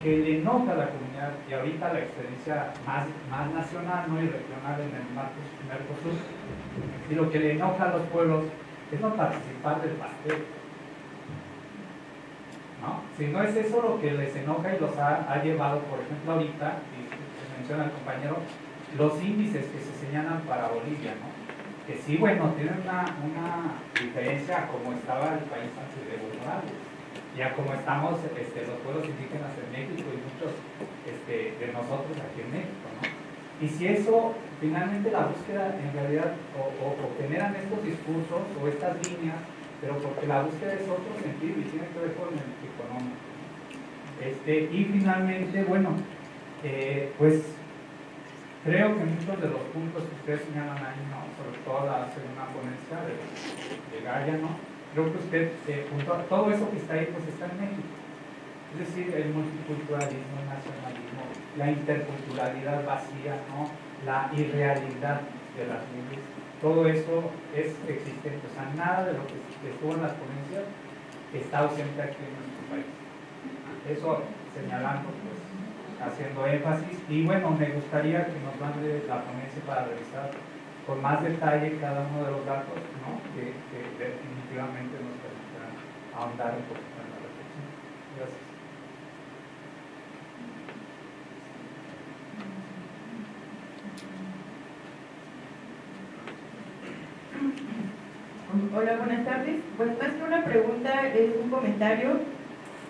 que le enoja a la comunidad y ahorita la experiencia más, más nacional ¿no? y regional en el Mercosur, y lo que le enoja a los pueblos es no participar del pastel. ¿no? Si no es eso lo que les enoja y los ha, ha llevado, por ejemplo, ahorita, y se menciona el compañero, los índices que se señalan para Bolivia, ¿no? que sí, bueno, tienen una, una diferencia como estaba el país antes de Bolivia ya como estamos este, los pueblos indígenas en México y muchos este, de nosotros aquí en México. ¿no? Y si eso, finalmente la búsqueda en realidad, o, generan estos discursos o estas líneas, pero porque la búsqueda es otro sentido y tiene que ver con el económico. Este, y finalmente, bueno, eh, pues creo que muchos de los puntos que ustedes señalan ahí, ¿no? sobre todo la segunda ponencia de, de Gaia, ¿no? Creo que usted, eh, junto a todo eso que está ahí, pues está en México. Es decir, el multiculturalismo, el nacionalismo, la interculturalidad vacía, ¿no? la irrealidad de las leyes, todo eso es existente. O sea, nada de lo que estuvo en las ponencias está ausente aquí en nuestro país. Eso señalando, pues, haciendo énfasis. Y bueno, me gustaría que nos mande la ponencia para revisar con más detalle cada uno de los datos ¿no? que, definitivamente nos permitirán ahondar un poquito en la reflexión. Gracias. Hola, buenas tardes. Pues más que una pregunta, es un comentario,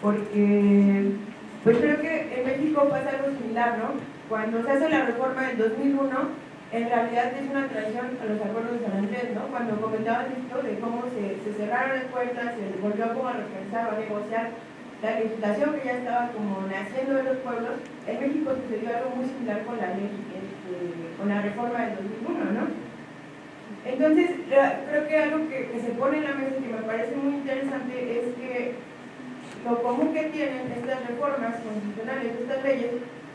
porque pues creo que en México pasa algo similar, ¿no? Cuando se hace la reforma del 2001, en realidad es una traición a los acuerdos de San Andrés, ¿no? Cuando comentaban esto de cómo se, cerraron las puertas, se volvió como a repensar a negociar la legislación que ya estaba como naciendo de los pueblos, en México sucedió algo muy similar con la ley, este, con la reforma del 2001, ¿no? Entonces, creo que algo que, que se pone en la mesa y que me parece muy interesante es que lo común que tienen estas reformas constitucionales, estas leyes,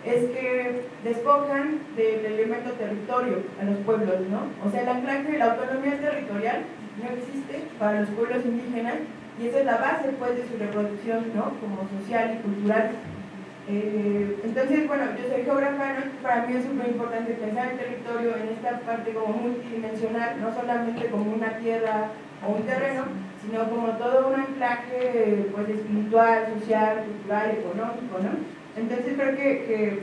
es que despojan del elemento territorio a los pueblos, ¿no? O sea, el anclaje, la autonomía territorial no existe para los pueblos indígenas y esa es la base, pues, de su reproducción, ¿no? Como social y cultural. Eh, entonces, bueno, yo soy geógrafa, para mí es súper importante pensar el territorio en esta parte como multidimensional, no solamente como una tierra o un terreno, sino como todo un anclaje pues, espiritual, social, cultural, económico, ¿no? Entonces creo que,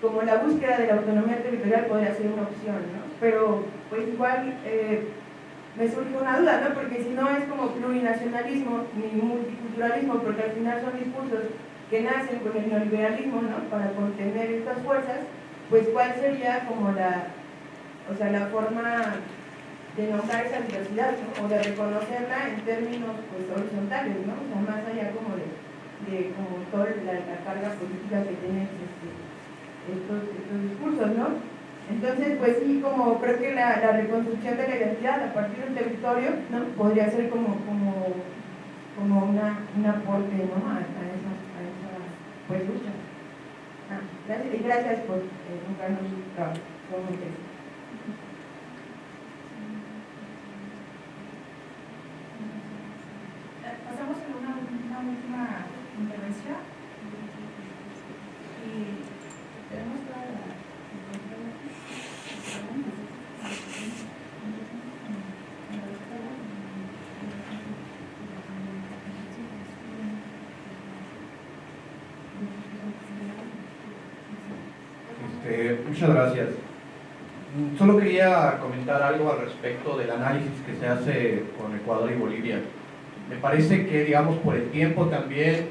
como la búsqueda de la autonomía territorial podría ser una opción, ¿no? Pero pues igual eh, me surge una duda, ¿no? Porque si no es como plurinacionalismo ni multiculturalismo, porque al final son discursos que nacen con el neoliberalismo, ¿no? Para contener estas fuerzas, pues cuál sería como la, o sea, la forma de nombrar esa diversidad, ¿no? O de reconocerla en términos pues, horizontales, ¿no? O sea, más allá como de de como toda la, carga política que tienen este, estos, discursos, ¿no? Entonces, pues sí, como creo que la, reconstrucción de la identidad a partir del territorio, ¿no? Podría ser como, como, como una, un aporte, ¿no? A, esa, a esa, pues, lucha. Ah, gracias, y gracias por eh, su trabajo. Pasamos a una, una última intervención y tenemos toda la muchas gracias. Solo quería comentar algo al respecto del análisis que se hace con Ecuador y Bolivia. Me parece que, digamos, por el tiempo también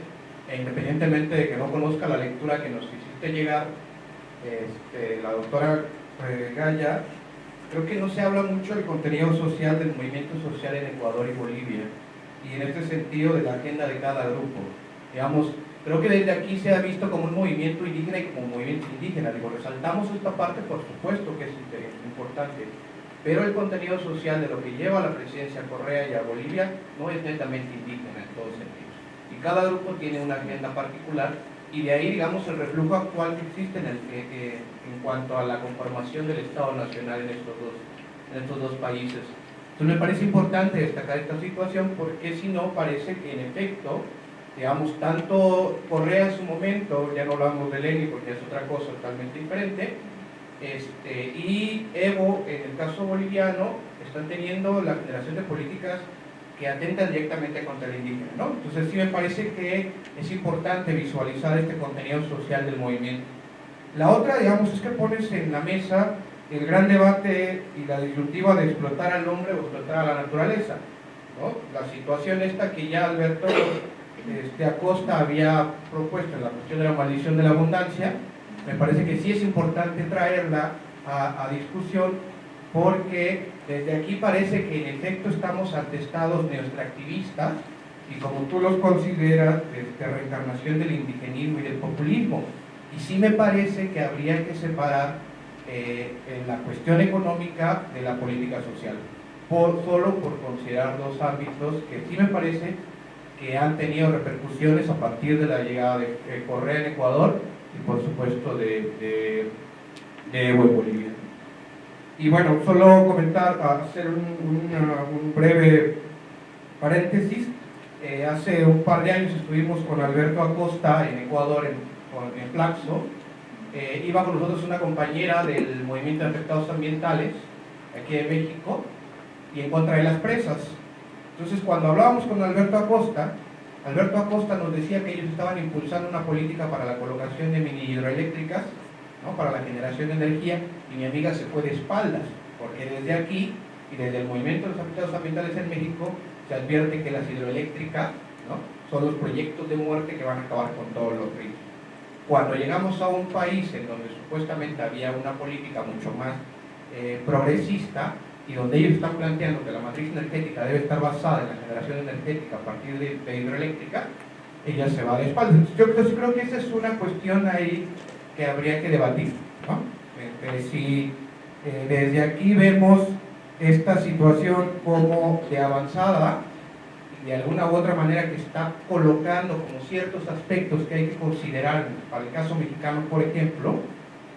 e independientemente de que no conozca la lectura que nos hiciste llegar, este, la doctora eh, creo que no se habla mucho del contenido social del movimiento social en Ecuador y Bolivia, y en este sentido de la agenda de cada grupo. Digamos, creo que desde aquí se ha visto como un movimiento indígena y como un movimiento indígena. Digo, resaltamos esta parte, por supuesto que es importante, pero el contenido social de lo que lleva a la presidencia Correa y a Bolivia no es netamente indígena en todo sentido cada grupo tiene una agenda particular y de ahí, digamos, el reflujo actual que existe en, el, en cuanto a la conformación del Estado Nacional en estos dos, en estos dos países. Entonces me parece importante destacar esta situación porque si no parece que en efecto digamos, tanto Correa en su momento, ya no hablamos de Lenin porque es otra cosa totalmente diferente, este, y Evo, en el caso boliviano, están teniendo la generación de políticas que atentan directamente contra el indígena. ¿no? Entonces sí me parece que es importante visualizar este contenido social del movimiento. La otra, digamos, es que pones en la mesa el gran debate y la disyuntiva de explotar al hombre o explotar a la naturaleza. ¿no? La situación esta que ya Alberto este, Acosta había propuesto la cuestión de la maldición de la abundancia, me parece que sí es importante traerla a, discusión porque desde aquí parece que en efecto estamos atestados neoextractivistas y como tú los consideras, de este, reencarnación del indigenismo y del populismo. Y sí me parece que habría que separar eh, la cuestión económica de la política social, solo por considerar dos ámbitos que sí me parece que han tenido repercusiones a partir de la llegada de, Correa en Ecuador y por supuesto de, de, de Evo en Bolivia. Y bueno, solo comentar, hacer un, breve paréntesis. Eh, hace un par de años estuvimos con Alberto Acosta en Ecuador, en, en Flaxo. Eh, iba con nosotros una compañera del Movimiento de Afectados Ambientales, aquí en México, y en contra de las presas. Entonces, cuando hablábamos con Alberto Acosta, Alberto Acosta nos decía que ellos estaban impulsando una política para la colocación de mini hidroeléctricas para la generación de energía y mi amiga se fue de espaldas, porque desde aquí y desde el movimiento de los afectados ambientales en México se advierte que las hidroeléctricas son los proyectos de muerte que van a acabar con todos los ríos. Cuando llegamos a un país en donde supuestamente había una política mucho más eh, progresista y donde ellos están planteando que la matriz energética debe estar basada en la generación energética a partir de, hidroeléctrica, ella se va de espaldas. Yo, creo que esa es una cuestión ahí que habría que debatir. Este, si eh, desde aquí vemos esta situación como de avanzada de alguna u otra manera que está colocando como ciertos aspectos que hay que considerar para el caso mexicano, por ejemplo,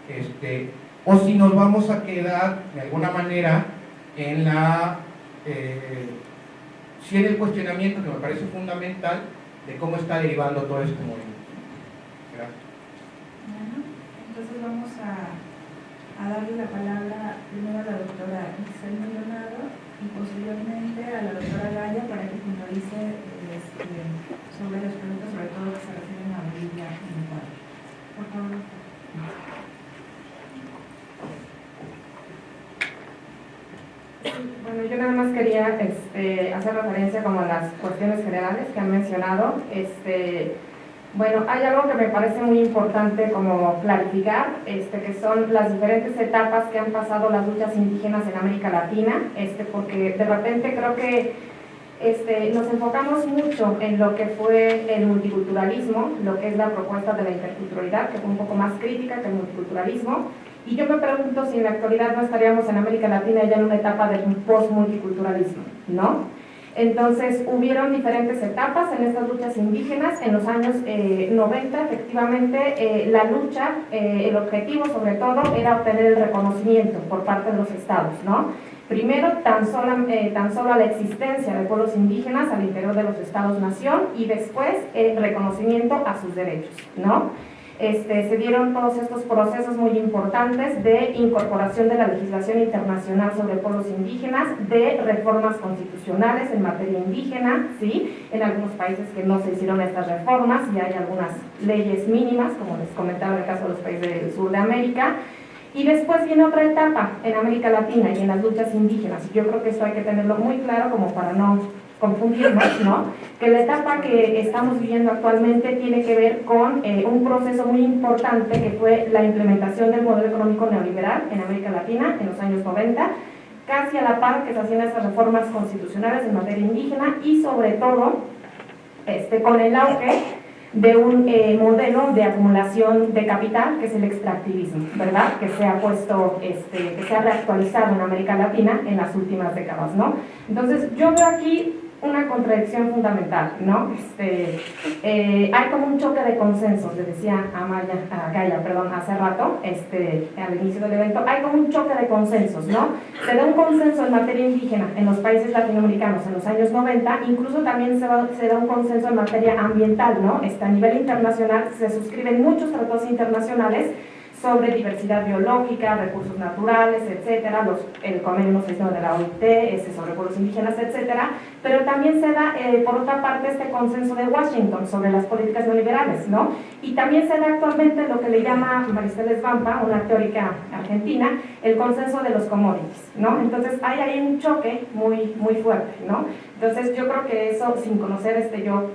este, o si nos vamos a quedar de alguna manera en la eh, en el cuestionamiento que me parece fundamental de cómo está derivando todo este movimiento. Entonces vamos a, darle la palabra primero a la doctora Isabel Maldonado y posteriormente a la doctora Gaya para que finalice este, sobre las preguntas, sobre todo que se refieren a Bolivia en Ecuador. Por favor. Bueno, yo nada más quería este, hacer referencia como a las cuestiones generales que han mencionado. Este, bueno, hay algo que me parece muy importante como clarificar, este, que son las diferentes etapas que han pasado las luchas indígenas en América Latina, este, porque de repente creo que este, nos enfocamos mucho en lo que fue el multiculturalismo, lo que es la propuesta de la interculturalidad, que fue un poco más crítica que el multiculturalismo, y yo me pregunto si en la actualidad no estaríamos en América Latina ya en una etapa de post-multiculturalismo, ¿no? Entonces, hubieron diferentes etapas en estas luchas indígenas. En los años 90, eh, efectivamente, eh, la lucha, eh, el objetivo sobre todo, era obtener el reconocimiento por parte de los estados, ¿no? Primero, tan solo, tan solo la existencia de pueblos indígenas al interior de los estados-nación y después el reconocimiento a sus derechos, ¿no? Este, se dieron todos estos procesos muy importantes de incorporación de la legislación internacional sobre pueblos indígenas, de reformas constitucionales en materia indígena, ¿sí? en algunos países que no se hicieron estas reformas y hay algunas leyes mínimas, como les comentaba en el caso de los países del sur de América, y después viene otra etapa en América Latina y en las luchas indígenas, yo creo que esto hay que tenerlo muy claro como para no confundirnos, ¿no? Que la etapa que estamos viviendo actualmente tiene que ver con eh, un proceso muy importante que fue la implementación del modelo económico neoliberal en América Latina en los años 90, casi a la par que se hacían estas reformas constitucionales en materia indígena y sobre todo este, con el auge de un eh, modelo de acumulación de capital que es el extractivismo, ¿verdad? Que se ha puesto, este, que se ha reactualizado en América Latina en las últimas décadas, ¿no? Entonces yo veo aquí una contradicción fundamental, ¿no? Este, eh, hay como un choque de consensos, le decía a, Maya, a Gaia, perdón, hace rato, este, al inicio del evento, hay como un choque de consensos, ¿no? Se da un consenso en materia indígena en los países latinoamericanos en los años 90, incluso también se, se da un consenso en materia ambiental, ¿no? Este, a nivel internacional se suscriben muchos tratados internacionales sobre diversidad biológica, recursos naturales, etcétera, los, el convenio de la OIT, ese sobre pueblos indígenas, etcétera, pero también se da, eh, por otra parte, este consenso de Washington sobre las políticas neoliberales, ¿no? Y también se da actualmente lo que le llama Maricel Svampa, una teórica argentina, el consenso de los commodities, ¿no? Entonces hay ahí un choque muy, muy fuerte, ¿no? Entonces yo creo que eso, sin conocer este yo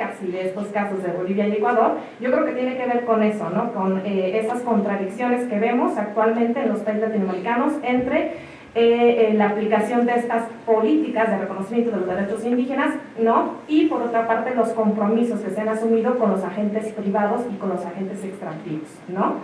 casi de estos casos de Bolivia y Ecuador, yo creo que tiene que ver con eso, ¿no? con eh, esas contradicciones que vemos actualmente en los países latinoamericanos entre eh, eh, la aplicación de estas políticas de reconocimiento de los derechos indígenas, ¿no? Y por otra parte los compromisos que se han asumido con los agentes privados y con los agentes extractivos, ¿no?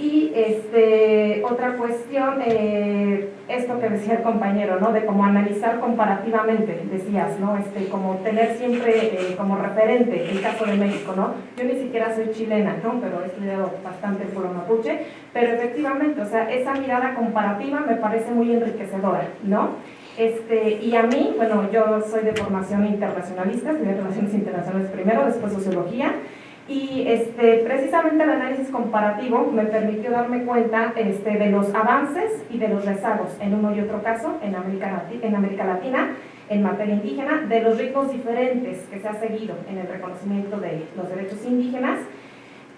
Y este, otra cuestión, eh, esto que decía el compañero, ¿no? de cómo analizar comparativamente, decías, ¿no? este, como tener siempre eh, como referente el caso de México. ¿no? Yo ni siquiera soy chilena, ¿no? pero he estudiado bastante el pueblo mapuche, pero efectivamente, o sea, esa mirada comparativa me parece muy enriquecedora. ¿no? Este, y a mí, bueno, yo soy de formación internacionalista, estudié Relaciones Internacionales primero, después Sociología, y este, precisamente el análisis comparativo me permitió darme cuenta este, de los avances y de los rezagos en uno y otro caso en América, en América Latina en materia indígena, de los ritmos diferentes que se ha seguido en el reconocimiento de los derechos indígenas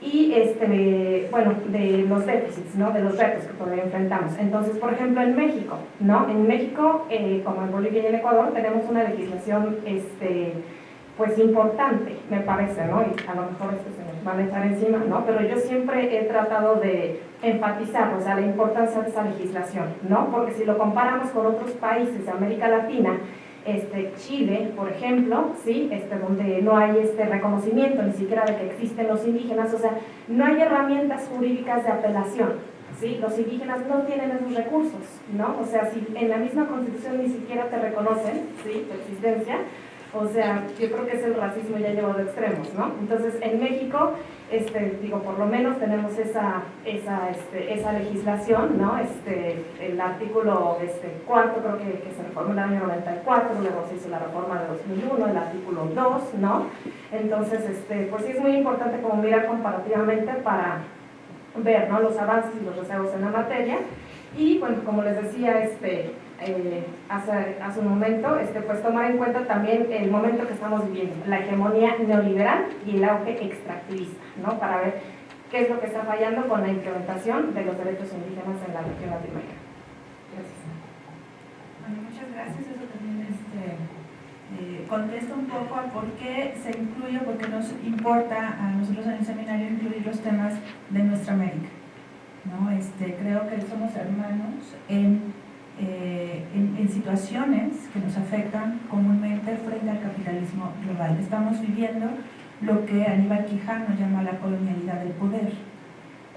y este, bueno, de los déficits, ¿no? de los retos que todavía enfrentamos. Entonces, por ejemplo, en México, ¿no? en México, eh, como en Bolivia y en Ecuador, tenemos una legislación este, pues importante, me parece, ¿no? Y a lo mejor esto se nos van a echar encima, ¿no? Pero yo siempre he tratado de enfatizar, o sea, la importancia de esa legislación, ¿no? Porque si lo comparamos con otros países de América Latina, este, Chile, por ejemplo, ¿sí? este, donde no hay este reconocimiento ni siquiera de que existen los indígenas, o sea, no hay herramientas jurídicas de apelación, ¿sí? Los indígenas no tienen esos recursos, ¿no? O sea, si en la misma constitución ni siquiera te reconocen, ¿sí? Tu existencia, o sea, yo creo que es el racismo ya llevado a extremos, ¿no? Entonces, en México, este, digo, por lo menos tenemos esa, esa, este, esa legislación, ¿no? Este, el artículo este, cuarto creo que, que se reformó en el año 94, luego se hizo la reforma de 2001, el artículo 2, ¿no? Entonces, este, pues sí es muy importante como mirar comparativamente para ver, ¿no? Los avances y los rezagos en la materia. Y, bueno, como les decía, este, eh, hace, hace, un momento, este, pues tomar en cuenta también el momento que estamos viviendo, la hegemonía neoliberal y el auge extractivista, ¿no? para ver qué es lo que está fallando con la implementación de los derechos indígenas en la región latinoamericana. Gracias. Bueno, muchas gracias. Eso también este, eh, contesta un poco a por qué se incluye, por qué nos importa a nosotros en el seminario incluir los temas de nuestra América. ¿no? Este, creo que somos hermanos en eh, en, situaciones que nos afectan comúnmente frente al capitalismo global. Estamos viviendo lo que Aníbal Quijano llama la colonialidad del poder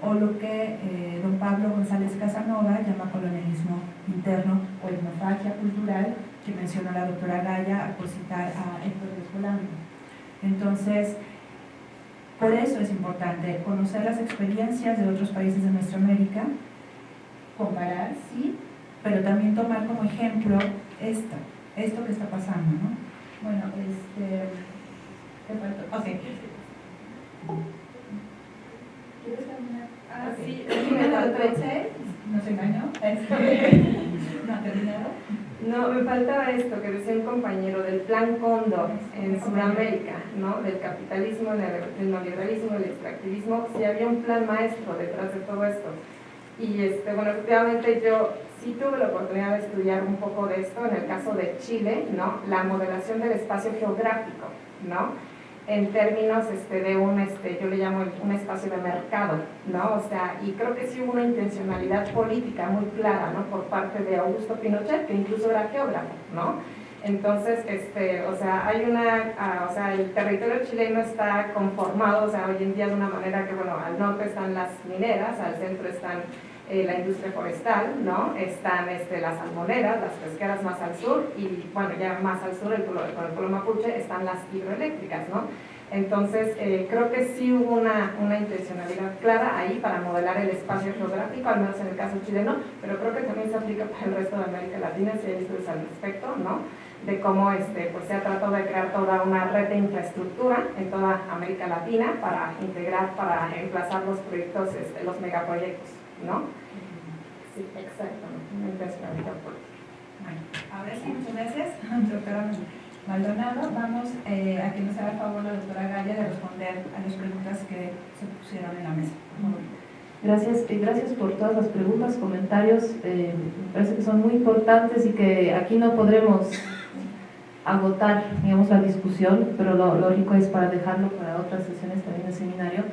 o lo que eh, don Pablo González Casanova llama colonialismo interno o etnofagia cultural que menciona la doctora Gaya por citar a Héctor Escolano. Entonces, por eso es importante conocer las experiencias de otros países de nuestra América, comparar, sí, pero también tomar como ejemplo esto, esto que está pasando, ¿no? Bueno, este... Ok. ¿Quieres terminar? Ah, sí. ¿No se engañó? ¿No ha terminado? No, me faltaba esto que decía un compañero del plan Cóndor en Sudamérica, ¿no? Del capitalismo, del neoliberalismo, del extractivismo, si había un plan maestro detrás de todo esto. Y este, bueno, efectivamente yo sí tuve la oportunidad de estudiar un poco de esto en el caso de Chile, ¿no? La modelación del espacio geográfico, ¿no? En términos este, de un, este, yo le llamo un espacio de mercado, ¿no? O sea, y creo que sí hubo una intencionalidad política muy clara, ¿no? Por parte de Augusto Pinochet, que incluso era geógrafo, ¿no? Entonces, este, o sea, hay una, ah, o sea, el territorio chileno está conformado, o sea, hoy en día de una manera que, bueno, al norte están las mineras, al centro están eh, la industria forestal, ¿no? Están este, las salmoneras, las pesqueras más al sur y, bueno, ya más al sur, el, con el pueblo mapuche, están las hidroeléctricas, ¿no? Entonces, eh, creo que sí hubo una, una, intencionalidad clara ahí para modelar el espacio geográfico, al menos en el caso chileno, pero creo que también se aplica para el resto de América Latina, si hay estudios al respecto, ¿no? De cómo este, pues se ha tratado de crear toda una red de infraestructura en toda América Latina para integrar, para emplazar los proyectos, este, los megaproyectos, ¿no? Sí, exactamente, Bueno, ahora sí, muchas gracias, doctora Maldonado. Vamos eh, a que nos haga el favor la doctora Gaya de responder a las preguntas que se pusieron en la mesa. Gracias, y gracias por todas las preguntas, comentarios, eh, me parece que son muy importantes y que aquí no podremos agotar, digamos, la discusión, pero lo lógico es para dejarlo para otras sesiones también del seminario,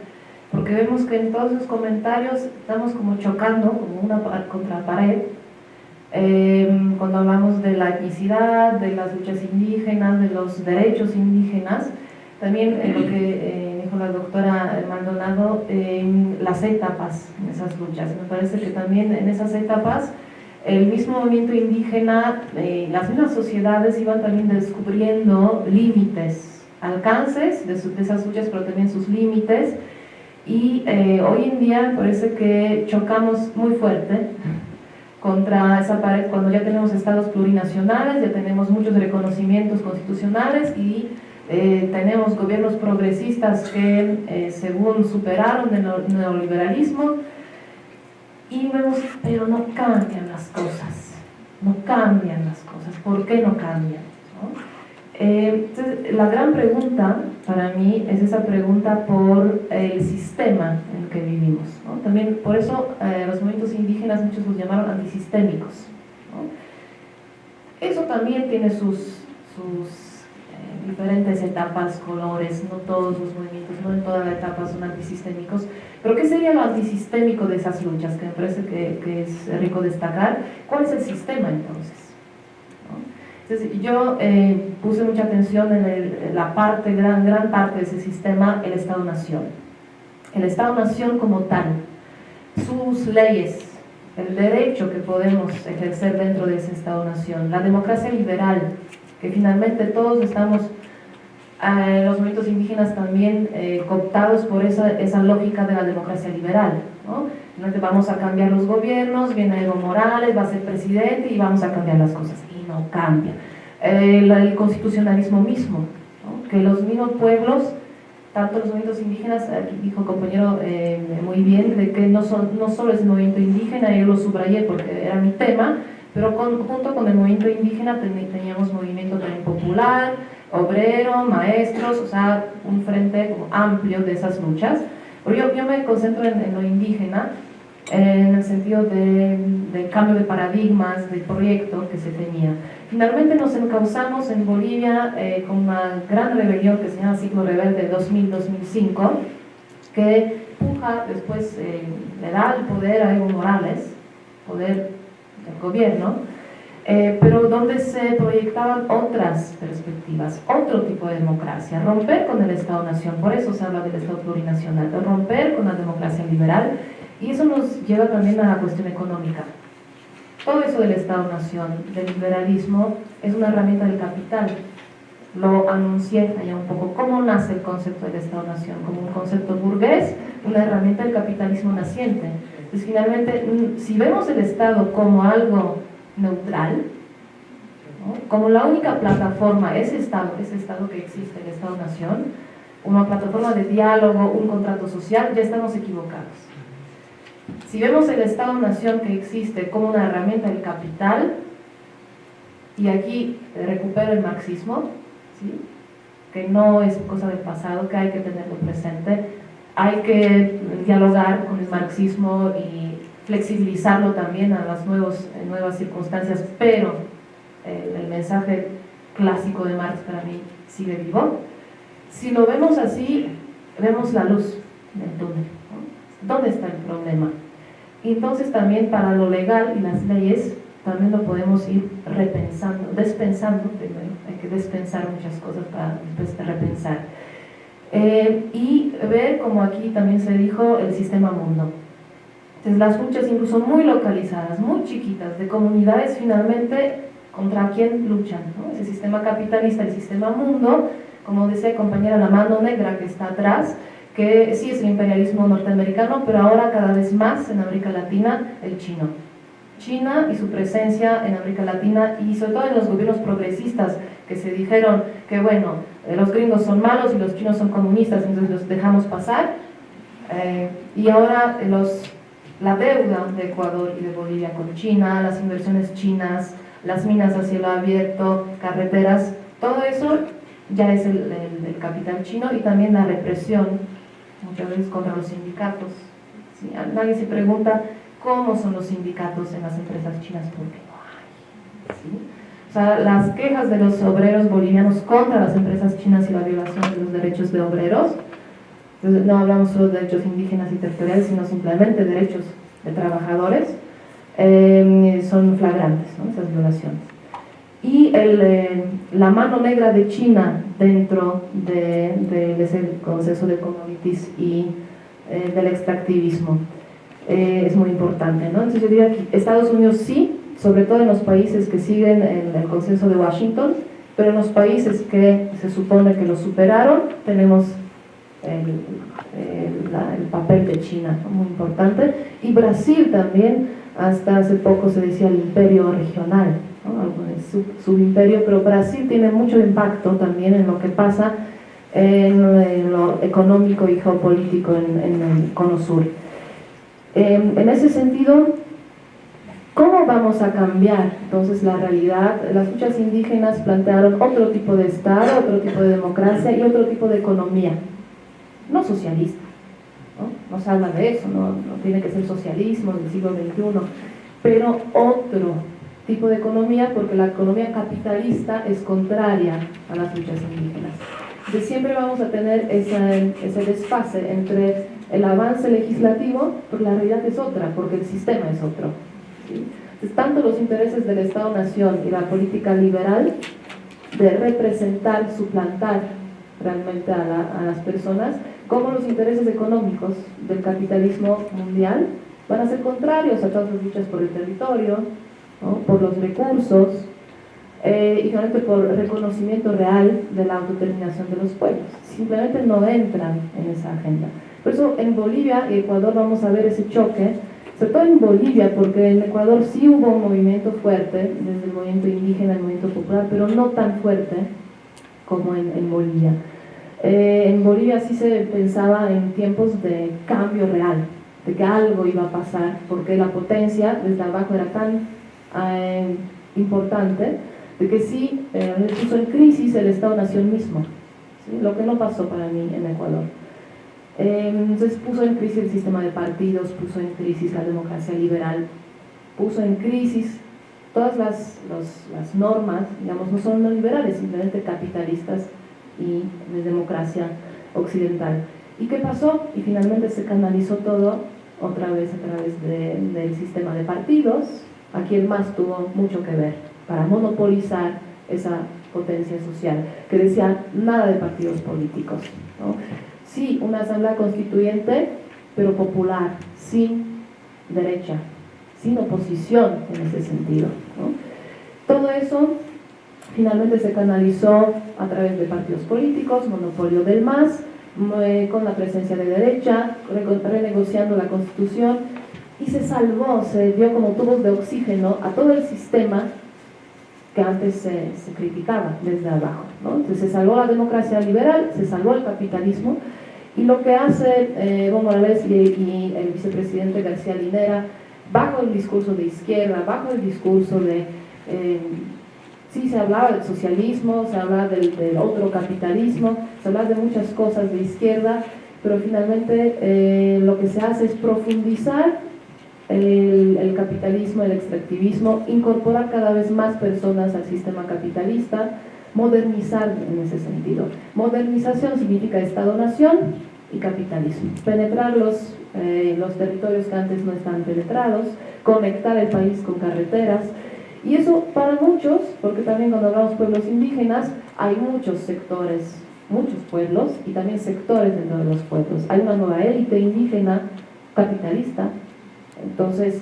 porque vemos que en todos los comentarios estamos como chocando, como una contra pared, em, cuando hablamos de la etnicidad, de las luchas indígenas, de los derechos indígenas, también en lo que eh, dijo la doctora Maldonado, las etapas en esas luchas. Me parece que también en esas etapas el mismo movimiento indígena, eh, las mismas sociedades iban también descubriendo límites, alcances de, esas luchas, pero también sus límites. Y eh, hoy en día parece que chocamos muy fuerte contra esa pared cuando ya tenemos estados plurinacionales, ya tenemos muchos reconocimientos constitucionales y eh, tenemos gobiernos progresistas que según superaron el neoliberalismo, y vemos, pero no cambian las cosas, no cambian las cosas. ¿Por qué no cambian? Eh, entonces, la gran pregunta para mí es esa pregunta por el sistema en el que vivimos. También por eso eh, los movimientos indígenas muchos los llamaron antisistémicos. Eso también tiene sus, sus diferentes etapas, colores, no todos los movimientos, no en toda la etapa son antisistémicos, pero ¿qué sería lo antisistémico de esas luchas? Que me parece que, es rico destacar. ¿Cuál es el sistema entonces? Entonces, yo eh, puse mucha atención en, la parte, gran, gran parte de ese sistema, el Estado-Nación. El Estado-Nación como tal, sus leyes, el derecho que podemos ejercer dentro de ese Estado-Nación, la democracia liberal, que finalmente todos estamos, eh, los movimientos indígenas también eh, cooptados por esa, lógica de la democracia liberal. ¿no? vamos a cambiar los gobiernos, viene Evo Morales, va a ser presidente y vamos a cambiar las cosas. Y no cambia. Eh, el constitucionalismo mismo, que los mismos pueblos tanto los movimientos indígenas, aquí dijo el compañero eh, muy bien, de que no, son, no solo es el movimiento indígena, yo lo subrayé porque era mi tema, pero junto con el movimiento indígena teníamos movimiento también popular, obrero, maestros, o sea, un frente como amplio de esas luchas. Pero yo, yo me concentro en, lo indígena, en el sentido del cambio de paradigmas, del proyecto que se tenía. Finalmente nos encauzamos en Bolivia eh, con una gran rebelión que se llama Ciclo Rebelde 2000-2005, que puja después, eh, le da el poder a Evo Morales, poder del gobierno, eh, pero donde se proyectaban otras perspectivas, otro tipo de democracia, romper con el Estado-Nación, por eso se habla del Estado plurinacional, romper con la democracia liberal, y eso nos lleva también a la cuestión económica. Todo eso del Estado-Nación, del liberalismo, es una herramienta del capital. Lo anuncié allá un poco, cómo nace el concepto del Estado-Nación, como un concepto burgués, una herramienta del capitalismo naciente pues finalmente, mm, si vemos el Estado como algo neutral, como la única plataforma, ese Estado, ese Estado que existe, el Estado-Nación, una plataforma de diálogo, un contrato social, ya estamos equivocados. Si vemos el Estado-Nación que existe como una herramienta del capital, y aquí recupero el marxismo, que no es cosa del pasado, que hay que tenerlo presente, hay que dialogar con el marxismo y flexibilizarlo también a las nuevos, nuevas circunstancias, pero eh, el mensaje clásico de Marx para mí sigue vivo. Si lo vemos así, vemos la luz del túnel. ¿Dónde está el problema? Entonces también para lo legal y las leyes, también lo podemos ir repensando, despensando primero, hay que despensar muchas cosas para después repensar. Eh, y ver, como aquí también se dijo, el sistema mundo. Entonces las luchas incluso muy localizadas, muy chiquitas, de comunidades finalmente contra quién luchan, ¿no? ese sistema capitalista, el sistema mundo, como decía compañera, la mano negra que está atrás, que sí es el imperialismo norteamericano, pero ahora cada vez más en América Latina el chino. China y su presencia en América Latina y sobre todo en los gobiernos progresistas que se dijeron que bueno, los gringos son malos y los chinos son comunistas, entonces los dejamos pasar. Eh, y ahora los, la deuda de Ecuador y de Bolivia con China, las inversiones chinas, las minas a cielo abierto, carreteras, todo eso ya es el, capital chino y también la represión, muchas veces contra los sindicatos. Nadie se pregunta cómo son los sindicatos en las empresas chinas porque no hay. O sea, las quejas de los obreros bolivianos contra las empresas chinas y la violación de los derechos de obreros, no hablamos solo de derechos indígenas y territoriales, sino simplemente derechos de trabajadores, eh, son flagrantes, ¿no? esas violaciones. Y eh, la mano negra de China dentro de, de ese consenso de commodities y eh, del extractivismo. Eh, es muy importante. ¿no? Entonces yo diría que Estados Unidos sí, sobre todo en los países que siguen en el consenso de Washington, pero en los países que se supone que lo superaron, tenemos el, el, papel de China, muy importante, y Brasil también, hasta hace poco se decía el imperio regional, ¿no? subimperio, pero Brasil tiene mucho impacto también en lo que pasa en, lo económico y geopolítico en, el Cono Sur. En ese sentido, ¿cómo vamos a cambiar entonces la realidad? Las luchas indígenas plantearon otro tipo de Estado, otro tipo de democracia y otro tipo de economía, no socialista. ¿no? se habla de eso, no, no tiene que ser socialismo del siglo XXI, pero otro tipo de economía porque la economía capitalista es contraria a las luchas indígenas. Entonces siempre vamos a tener ese desfase entre el avance legislativo, porque la realidad es otra, porque el sistema es otro. Tanto los intereses del Estado-Nación y la política liberal de representar, suplantar realmente a, las personas, como los intereses económicos del capitalismo mundial van a ser contrarios a todas las luchas por el territorio, por los recursos, eh, y finalmente por reconocimiento real de la autodeterminación de los pueblos. Simplemente no entran en esa agenda. Por eso en Bolivia y Ecuador vamos a ver ese choque, sobre todo en Bolivia, porque en Ecuador sí hubo un movimiento fuerte, desde el movimiento indígena, el movimiento popular, pero no tan fuerte como en, Bolivia. Eh, en Bolivia sí se pensaba en tiempos de cambio real, de que algo iba a pasar, porque la potencia desde abajo era tan eh, importante, de que sí eh, puso en crisis el Estado-Nación mismo, lo que no pasó para mí en Ecuador. Em, entonces puso en crisis el sistema de partidos, puso en crisis la democracia liberal, puso en crisis todas las, las normas, digamos, no son no liberales, simplemente capitalistas y de democracia occidental. ¿Y qué pasó? Y finalmente se canalizó todo otra vez a través del sistema de partidos. Aquí el MAS tuvo mucho que ver para monopolizar esa potencia social, que decía nada de partidos políticos. ¿no? Sí, una asamblea constituyente, pero popular, sin derecha, sin oposición en ese sentido. Todo eso finalmente se canalizó a través de partidos políticos, monopolio del MAS, eh, con la presencia de derecha, renegociando la constitución, y se salvó, se dio como tubos de oxígeno a todo el sistema que antes se, criticaba desde abajo. Entonces se salvó la democracia liberal, se salvó el capitalismo, y lo que hace eh, Evo Morales y, el vicepresidente García Linera, bajo el discurso de izquierda, bajo el discurso de... Eh, sí, se hablaba del socialismo, se hablaba del, otro capitalismo, se hablaba de muchas cosas de izquierda, pero finalmente eh, lo que se hace es profundizar el, el, capitalismo, el extractivismo, incorporar cada vez más personas al sistema capitalista, modernizar en ese sentido. Modernización significa Estado-Nación y capitalismo. Penetrar los, eh, los territorios que antes no están penetrados, conectar el país con carreteras Y eso para muchos, porque también cuando hablamos pueblos indígenas, hay muchos sectores, muchos pueblos y también sectores dentro de los pueblos. Hay una nueva élite indígena capitalista, entonces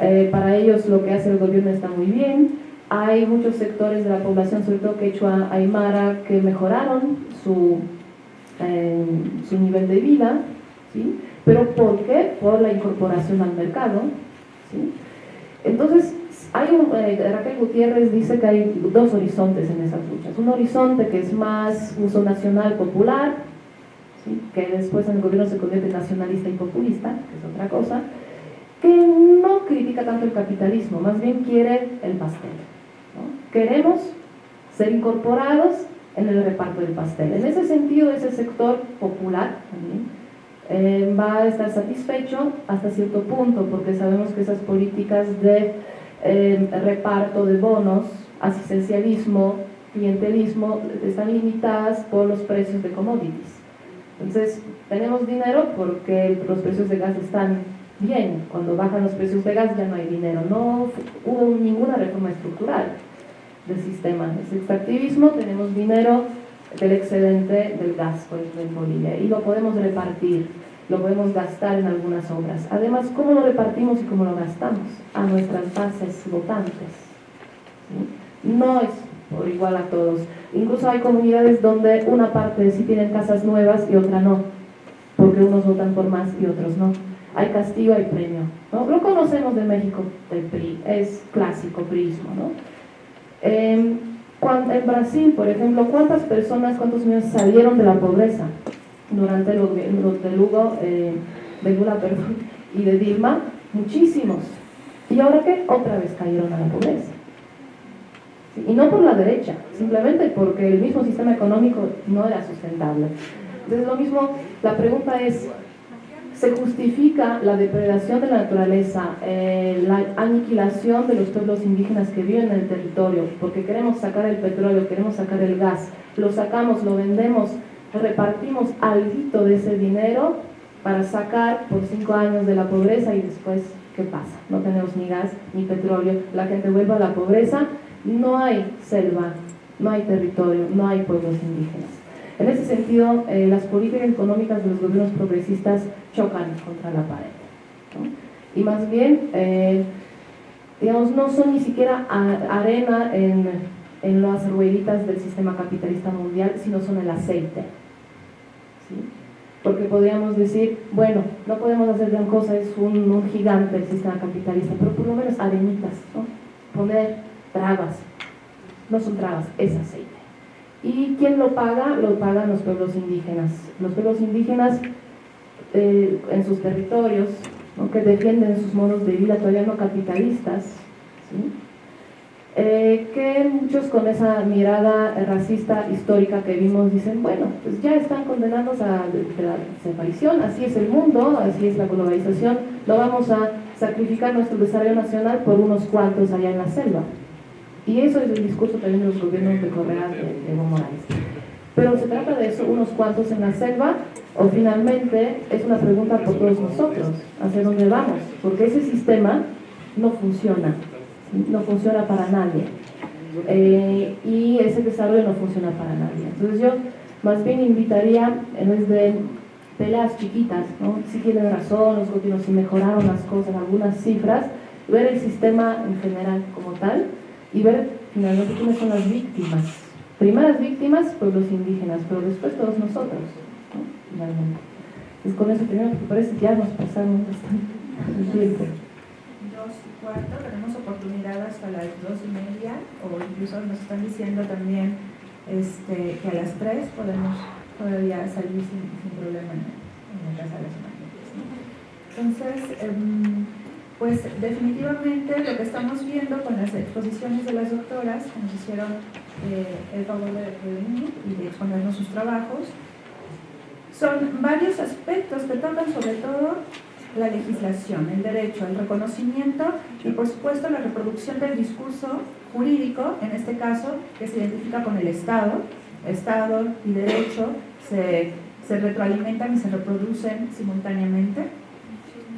eh, para ellos lo que hace el gobierno está muy bien. Hay muchos sectores de la población, sobre todo quechua, aymara, que mejoraron su, eh, su nivel de vida, ¿sí? ¿Pero por qué? Por la incorporación al mercado, ¿sí? Entonces, hay un, eh, Raquel Gutiérrez dice que hay dos horizontes en esas luchas. Un horizonte que es más uso nacional popular, que después en el gobierno se convierte nacionalista y populista, que es otra cosa, que no critica tanto el capitalismo, más bien quiere el pastel. Queremos ser incorporados en el reparto del pastel. En ese sentido, ese sector popular eh, va a estar satisfecho hasta cierto punto, porque sabemos que esas políticas de eh, reparto de bonos, asistencialismo, clientelismo, están limitadas por los precios de commodities. Entonces, tenemos dinero porque los precios de gas están bien. Cuando bajan los precios de gas ya no hay dinero. No hubo ninguna reforma estructural del sistema. Es extractivismo, tenemos dinero del excedente del gas, en Bolivia, y lo podemos repartir, lo podemos gastar en algunas obras. Además, ¿cómo lo repartimos y cómo lo gastamos? A nuestras bases votantes. No es por igual a todos. Incluso hay comunidades donde una parte sí tienen casas nuevas y otra no, porque unos votan por más y otros no. Hay castigo, hay premio. ¿no? Lo conocemos de México, del PRI, es clásico, prismo. ¿no? Em, en Brasil, por ejemplo, ¿cuántas personas, cuántos niños salieron de la pobreza durante gobierno de eh, de Lula perdón, y de Dilma? Muchísimos. ¿Y ahora qué? Otra vez cayeron a la pobreza. Y no por la derecha, simplemente porque el mismo sistema económico no era sustentable. Entonces lo mismo, la pregunta es, ¿se justifica la depredación de la naturaleza, eh, la aniquilación de los pueblos indígenas que viven en el territorio, porque queremos sacar el petróleo, queremos sacar el gas, lo sacamos, lo vendemos, repartimos algo de ese dinero para sacar por cinco años de la pobreza y después, ¿qué pasa? No tenemos ni gas ni petróleo, la gente vuelve a la pobreza no hay selva, no hay territorio, no hay pueblos indígenas. En ese sentido, eh, las políticas económicas de los gobiernos progresistas chocan contra la pared. Y más bien, eh, digamos, no son ni siquiera arena en, en, las rueditas del sistema capitalista mundial, sino son el aceite. Porque podríamos decir, bueno, no podemos hacer gran cosa, es un, gigante el sistema capitalista, pero por lo menos arenitas, poner trabas. No son trabas, es aceite. ¿Y quién lo paga? Lo pagan los pueblos indígenas. Los pueblos indígenas eh, en sus territorios, que defienden sus modos de vida todavía no capitalistas, eh, que muchos con esa mirada racista histórica que vimos dicen, bueno, pues ya están condenados a la desaparición, así es el mundo, así es la globalización, no vamos a sacrificar nuestro desarrollo nacional por unos cuantos allá en la selva. Y eso es el discurso también de los gobiernos de Correa de Evo Morales. Pero se trata de eso, unos cuantos en la selva, o finalmente es una pregunta por todos nosotros, hacia dónde vamos, porque ese sistema no funciona, no funciona para nadie. Eh, y ese desarrollo no funciona para nadie. Entonces yo más bien invitaría, en vez de peleas chiquitas, si tienen razón los gobiernos, si mejoraron las cosas, algunas cifras, ver el sistema en general como tal, y ver finalmente quiénes son las víctimas. Primeras víctimas, pueblos indígenas, pero después todos nosotros, ¿no? finalmente. Es con eso primero, porque parece que ya nos pasamos bastante el tiempo. Dos y cuarto, tenemos oportunidad hasta las dos y media, o incluso nos están diciendo también este, que a las tres podemos todavía salir sin, sin problema en, la casa de las Entonces, eh, pues definitivamente lo que estamos viendo con las exposiciones de las doctoras que nos hicieron eh, el favor de, venir y de exponernos sus trabajos, son varios aspectos que tocan sobre todo la legislación, el derecho, el reconocimiento y por supuesto la reproducción del discurso jurídico, en este caso, que se identifica con el Estado. Estado y derecho se, se retroalimentan y se reproducen simultáneamente.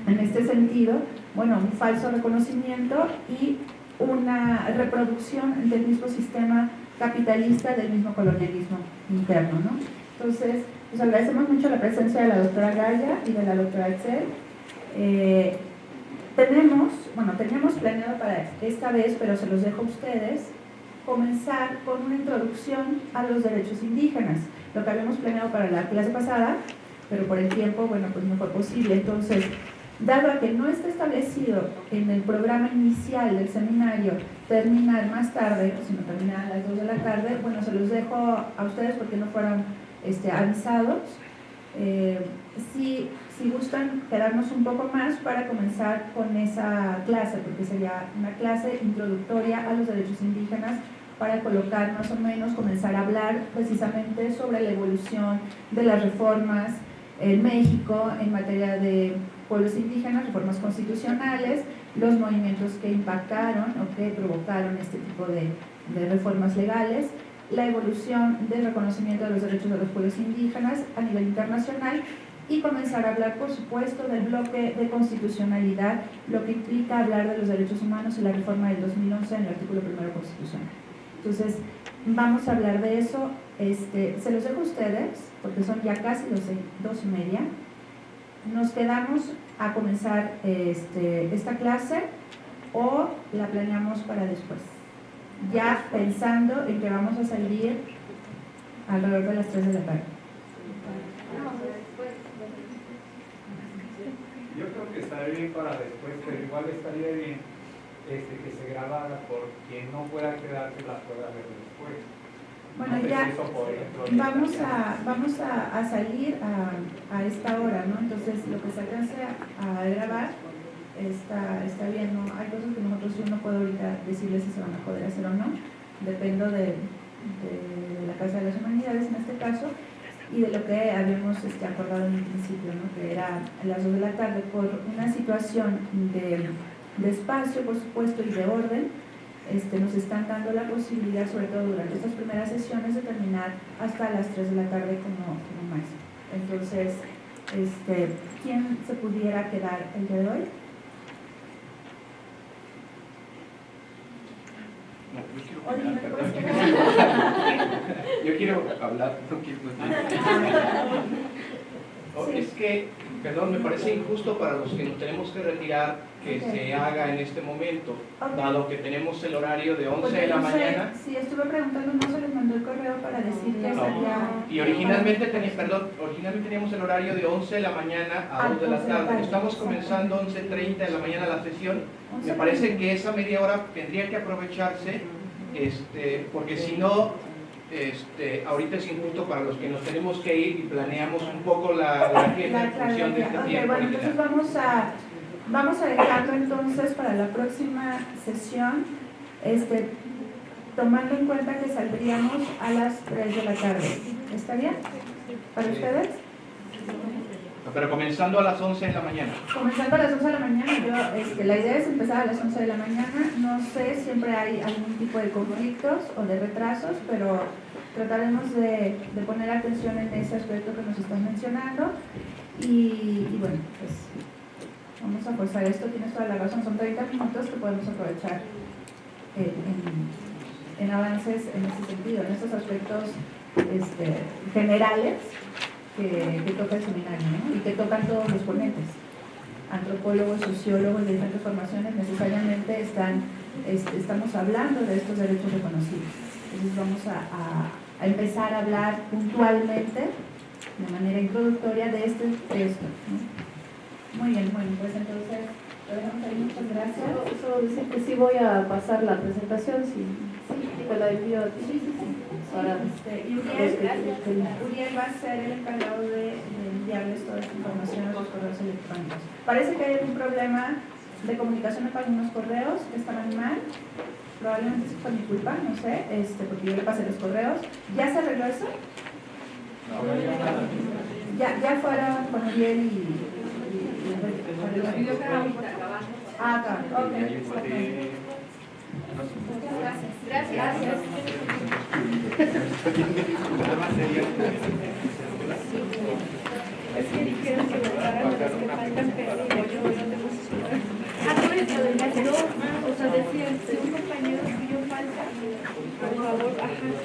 En este sentido, bueno, un falso reconocimiento y una reproducción del mismo sistema capitalista, del mismo colonialismo interno. ¿no? Entonces, les agradecemos mucho la presencia de la doctora Gaya y de la doctora Excel. Eh, tenemos, bueno, teníamos planeado para esta vez, pero se los dejo a ustedes, comenzar con una introducción a los derechos indígenas, lo que habíamos planeado para la clase pasada, pero por el tiempo, bueno, pues no fue posible. Entonces, dado que no está establecido en el programa inicial del seminario terminar más tarde, sino terminar a las 2 de la tarde, bueno, se los dejo a ustedes porque no fueron este, avisados. Eh, si, si gustan quedarnos un poco más para comenzar con esa clase, porque sería una clase introductoria a los derechos indígenas para colocar más o menos, comenzar a hablar precisamente sobre la evolución de las reformas en México en materia de pueblos indígenas, reformas constitucionales, los movimientos que impactaron o que provocaron este tipo de, de reformas legales, la evolución del reconocimiento de los derechos de los pueblos indígenas a nivel internacional y comenzar a hablar, por supuesto, del bloque de constitucionalidad, lo que implica hablar de los derechos humanos y la reforma del 2011 en el artículo primero constitucional. Entonces, vamos a hablar de eso. Este, se los dejo a ustedes, porque son ya casi dos, dos y media. Nos quedamos a comenzar este, esta clase o la planeamos para después ya pensando en que vamos a salir alrededor de las 3 de la tarde. Yo creo que estaría bien para después, pero igual estaría bien este, que se grabara por quien no pueda quedarse la pueda ver después. Bueno, ya vamos a, vamos a, salir a, esta hora, ¿no? Entonces, lo que se alcance a, a grabar está, está bien, ¿no? Hay cosas que nosotros yo no puedo ahorita decirles si se van a poder hacer o no. Dependo de, de la Casa de las Humanidades en este caso y de lo que habíamos este, acordado en el principio, ¿no? que era a las 2 de la tarde, por una situación de, de espacio, por supuesto, y de orden, este, nos están dando la posibilidad, sobre todo durante estas primeras sesiones, de terminar hasta las 3 de la tarde como, como máximo. Entonces, este, ¿quién se pudiera quedar el día de hoy? No, yo quiero Oye, hablar, ¿me perdón. puedes quedar? Yo quiero hablar, no quiero Oh. Es que, perdón, me parece injusto para los que nos tenemos que retirar que se haga en este momento, Ok. dado que tenemos el horario de 11 Porque de la no sé, mañana. Sí, estuve preguntando, no se les mandó el correo para decir que No. sería... Y originalmente, teníamos, perdón, originalmente teníamos el horario de 11 de la mañana a Ah, 2 de la 11 de la tarde. Estamos comenzando 11.30 de la mañana la sesión. 11 Me parece que esa media hora tendría que aprovecharse, este, porque si no, este, ahorita es injusto para los que nos tenemos que ir y planeamos un poco la, la La función de este claridad. Ok, tiempo. bueno, entonces vamos a, vamos a dejarlo entonces para la próxima sesión, este, tomando en cuenta que saldríamos a las 3 de la tarde. ¿Está bien? ¿Para ustedes? Pero comenzando a las 11 de la mañana. Comenzando a las 11 de la mañana, yo, este, la idea es empezar a las 11 de la mañana. No sé, siempre hay algún tipo de conflictos o de retrasos, pero trataremos de, de poner atención en ese aspecto que nos están mencionando. Y, y bueno, pues vamos a forzar esto. Tienes toda la razón, son 30 minutos que podemos aprovechar en, en- avances en ese sentido, en estos aspectos este, generales que, toca el seminario y que tocan todos los ponentes. Antropólogos, sociólogos de diferentes formaciones necesariamente están, estamos hablando de estos derechos reconocidos. Entonces vamos a, empezar a hablar puntualmente, de manera introductoria, de este texto. Muy bien, bueno, pues entonces lo dejamos ahí, muchas gracias. Solo, solo decir que sí voy a pasar la presentación, si te la envío a ti. Sí, sí, sí. Para Este, y los Uriel, que- Uriel va a ser el encargado de, enviarles toda esta información a sus correos electrónicos. Parece que hay algún problema de comunicación con algunos correos que estaban mal. Probablemente es por mi culpa, no sé, este, porque yo le pasé los correos. ¿Ya se arregló eso? Ya, ya fueron con Uriel y... Gracias. Sería- Es que dijeron que los que faltan, pero yo no tengo ¿no? O sea, de decían, si un compañero falta, por favor, ajá.